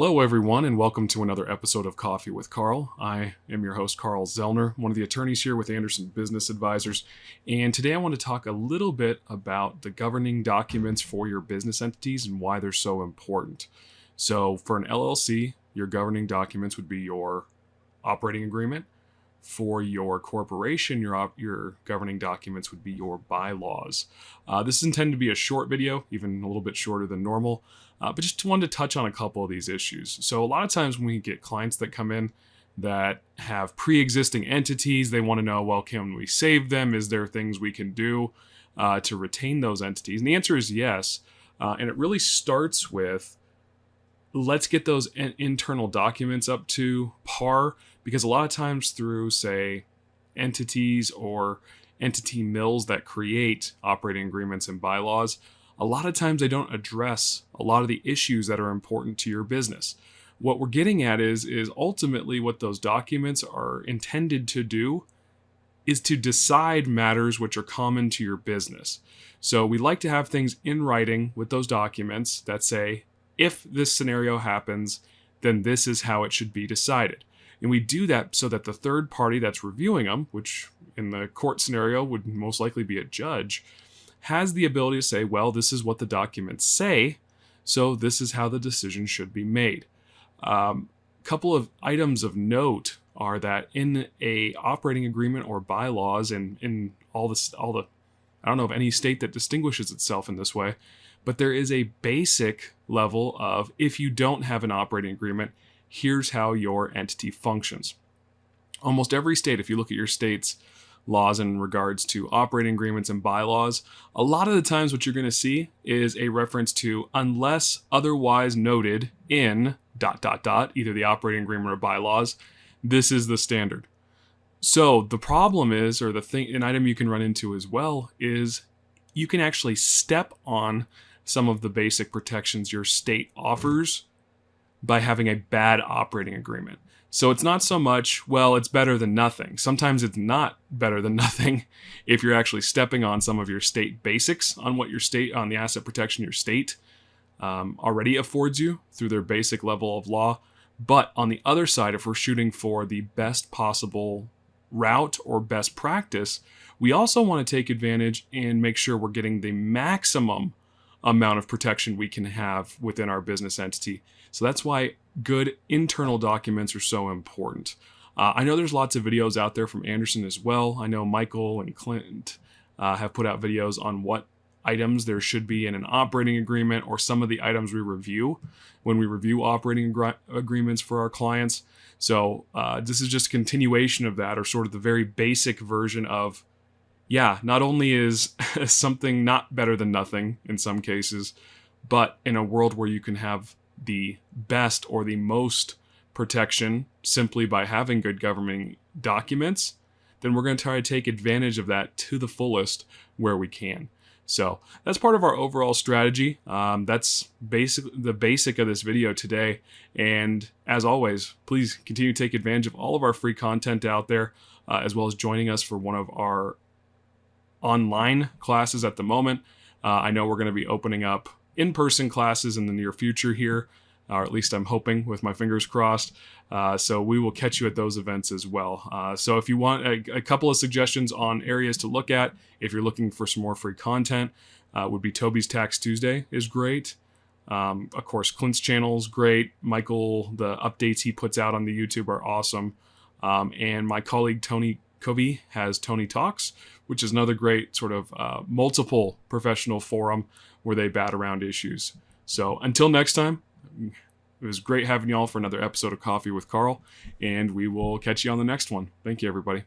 Hello, everyone, and welcome to another episode of Coffee with Carl. I am your host, Carl Zellner, one of the attorneys here with Anderson Business Advisors. And today I want to talk a little bit about the governing documents for your business entities and why they're so important. So, for an LLC, your governing documents would be your operating agreement. For your corporation, your, your governing documents would be your bylaws. Uh, this is intended to be a short video, even a little bit shorter than normal. Uh, but just wanted to touch on a couple of these issues. So, a lot of times when we get clients that come in that have pre existing entities, they want to know, well, can we save them? Is there things we can do uh, to retain those entities? And the answer is yes. Uh, and it really starts with let's get those in- internal documents up to par because a lot of times through, say, entities or entity mills that create operating agreements and bylaws, a lot of times they don't address a lot of the issues that are important to your business. What we're getting at is is ultimately what those documents are intended to do is to decide matters which are common to your business. So we like to have things in writing with those documents that say if this scenario happens, then this is how it should be decided. And we do that so that the third party that's reviewing them, which in the court scenario would most likely be a judge, has the ability to say, well, this is what the documents say, so this is how the decision should be made. A um, couple of items of note are that in a operating agreement or bylaws and in all this all the I don't know of any state that distinguishes itself in this way, but there is a basic level of if you don't have an operating agreement, here's how your entity functions. Almost every state, if you look at your state's laws in regards to operating agreements and bylaws, a lot of the times what you're going to see is a reference to unless otherwise noted in dot dot dot, either the operating agreement or bylaws, this is the standard. So the problem is, or the thing, an item you can run into as well is you can actually step on some of the basic protections your state offers by having a bad operating agreement. So it's not so much, well, it's better than nothing. Sometimes it's not better than nothing if you're actually stepping on some of your state basics on what your state, on the asset protection your state um, already affords you through their basic level of law. But on the other side, if we're shooting for the best possible route or best practice, we also want to take advantage and make sure we're getting the maximum amount of protection we can have within our business entity. So that's why good internal documents are so important. Uh, I know there's lots of videos out there from Anderson as well. I know Michael and Clint uh, have put out videos on what items there should be in an operating agreement or some of the items we review when we review operating agreements for our clients. So uh, this is just continuation of that, or sort of the very basic version of yeah, not only is something not better than nothing in some cases, but in a world where you can have the best or the most protection simply by having good governing documents, then we're going to try to take advantage of that to the fullest where we can. So that's part of our overall strategy. Um, that's basic the basic of this video today. And as always, please continue to take advantage of all of our free content out there, uh, as well as joining us for one of our online classes at the moment. Uh, I know we're going to be opening up in person classes in the near future here, or at least I'm hoping with my fingers crossed. Uh, so we will catch you at those events as well. Uh, so if you want a, a, couple of suggestions on areas to look at, if you're looking for some more free content, uh, would be Toby's Tax Tuesday is great. Um, of course, Clint's channel is great. Michael, the updates he puts out on the YouTube are awesome. Um, and my colleague Tony Kobe has Tony Talks, which is another great sort of uh, multiple professional forum where they bat around issues. So until next time, it was great having y'all for another episode of Coffee with Carl, and we will catch you on the next one. Thank you, everybody.